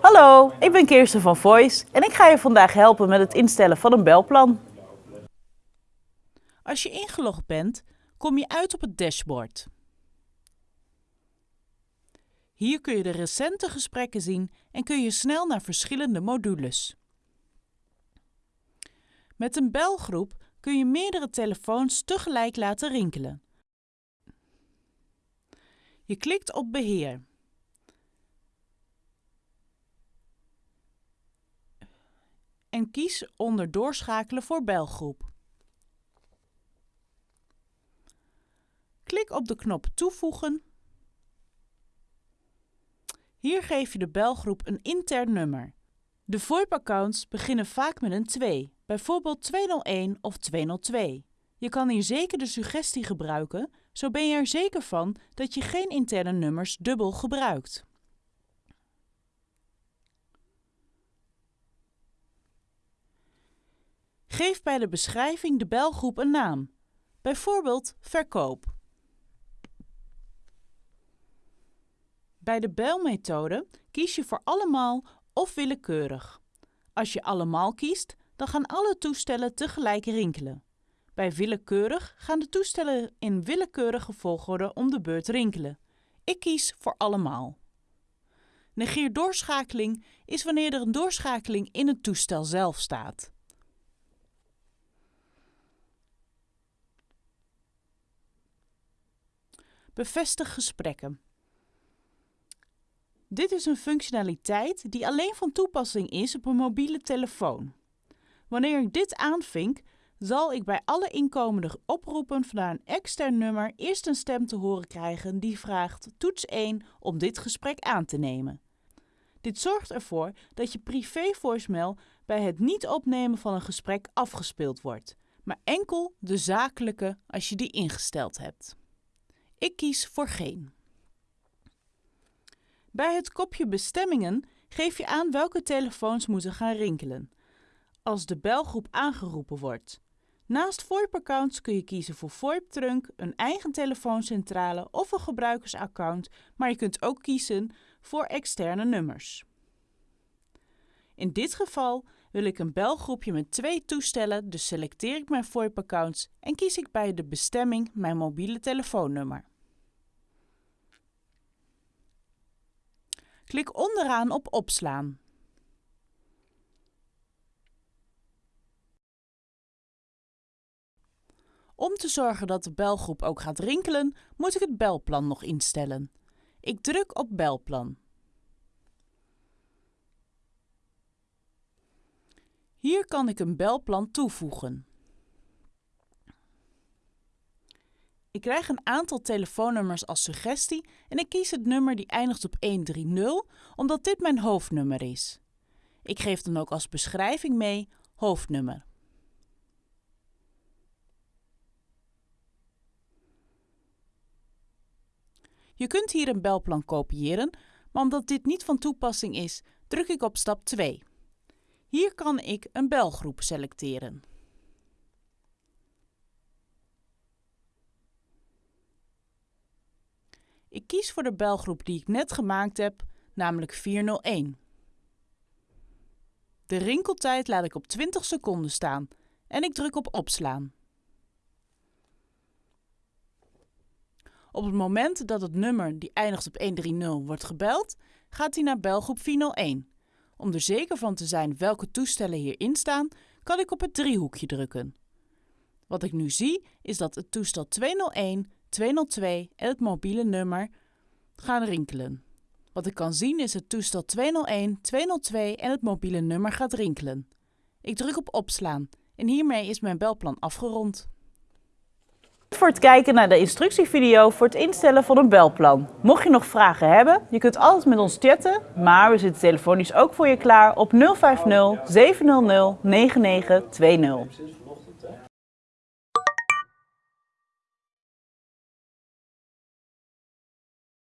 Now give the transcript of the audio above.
Hallo, ik ben Kirsten van Voice en ik ga je vandaag helpen met het instellen van een belplan. Als je ingelogd bent, kom je uit op het dashboard. Hier kun je de recente gesprekken zien en kun je snel naar verschillende modules. Met een belgroep kun je meerdere telefoons tegelijk laten rinkelen. Je klikt op Beheer. Kies onder Doorschakelen voor belgroep. Klik op de knop Toevoegen. Hier geef je de belgroep een intern nummer. De VoIP-accounts beginnen vaak met een 2, bijvoorbeeld 201 of 202. Je kan hier zeker de suggestie gebruiken, zo ben je er zeker van dat je geen interne nummers dubbel gebruikt. Geef bij de beschrijving de belgroep een naam, bijvoorbeeld verkoop. Bij de belmethode kies je voor allemaal of willekeurig. Als je allemaal kiest, dan gaan alle toestellen tegelijk rinkelen. Bij willekeurig gaan de toestellen in willekeurige volgorde om de beurt rinkelen. Ik kies voor allemaal. Negeer doorschakeling is wanneer er een doorschakeling in het toestel zelf staat. Bevestig gesprekken. Dit is een functionaliteit die alleen van toepassing is op een mobiele telefoon. Wanneer ik dit aanvink, zal ik bij alle inkomende oproepen vanuit een extern nummer eerst een stem te horen krijgen die vraagt toets 1 om dit gesprek aan te nemen. Dit zorgt ervoor dat je privé voicemail bij het niet opnemen van een gesprek afgespeeld wordt, maar enkel de zakelijke als je die ingesteld hebt. Ik kies voor geen. Bij het kopje bestemmingen geef je aan welke telefoons moeten gaan rinkelen. Als de belgroep aangeroepen wordt. Naast VoIP-accounts kun je kiezen voor VoIP-trunk, een eigen telefooncentrale of een gebruikersaccount, maar je kunt ook kiezen voor externe nummers. In dit geval wil ik een belgroepje met twee toestellen, dus selecteer ik mijn VoIP-accounts en kies ik bij de bestemming mijn mobiele telefoonnummer. Klik onderaan op Opslaan. Om te zorgen dat de belgroep ook gaat rinkelen, moet ik het belplan nog instellen. Ik druk op Belplan. Hier kan ik een belplan toevoegen. Ik krijg een aantal telefoonnummers als suggestie en ik kies het nummer die eindigt op 130 omdat dit mijn hoofdnummer is. Ik geef dan ook als beschrijving mee hoofdnummer. Je kunt hier een belplan kopiëren, maar omdat dit niet van toepassing is, druk ik op stap 2. Hier kan ik een belgroep selecteren. Ik kies voor de belgroep die ik net gemaakt heb, namelijk 401. De rinkeltijd laat ik op 20 seconden staan en ik druk op opslaan. Op het moment dat het nummer die eindigt op 130 wordt gebeld, gaat hij naar belgroep 401. Om er zeker van te zijn welke toestellen hierin staan, kan ik op het driehoekje drukken. Wat ik nu zie is dat het toestel 201 202 en het mobiele nummer gaan rinkelen. Wat ik kan zien is het toestel 201, 202 en het mobiele nummer gaat rinkelen. Ik druk op opslaan en hiermee is mijn belplan afgerond. Voor het kijken naar de instructievideo voor het instellen van een belplan. Mocht je nog vragen hebben, je kunt altijd met ons chatten, maar we zitten telefonisch ook voor je klaar op 050 700 9920.